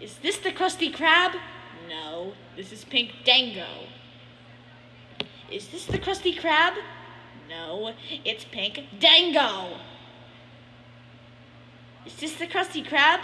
Is this the Krusty Krab? No, this is Pink Dango. Is this the Krusty Krab? No, it's Pink Dango. Is this the Krusty Krab?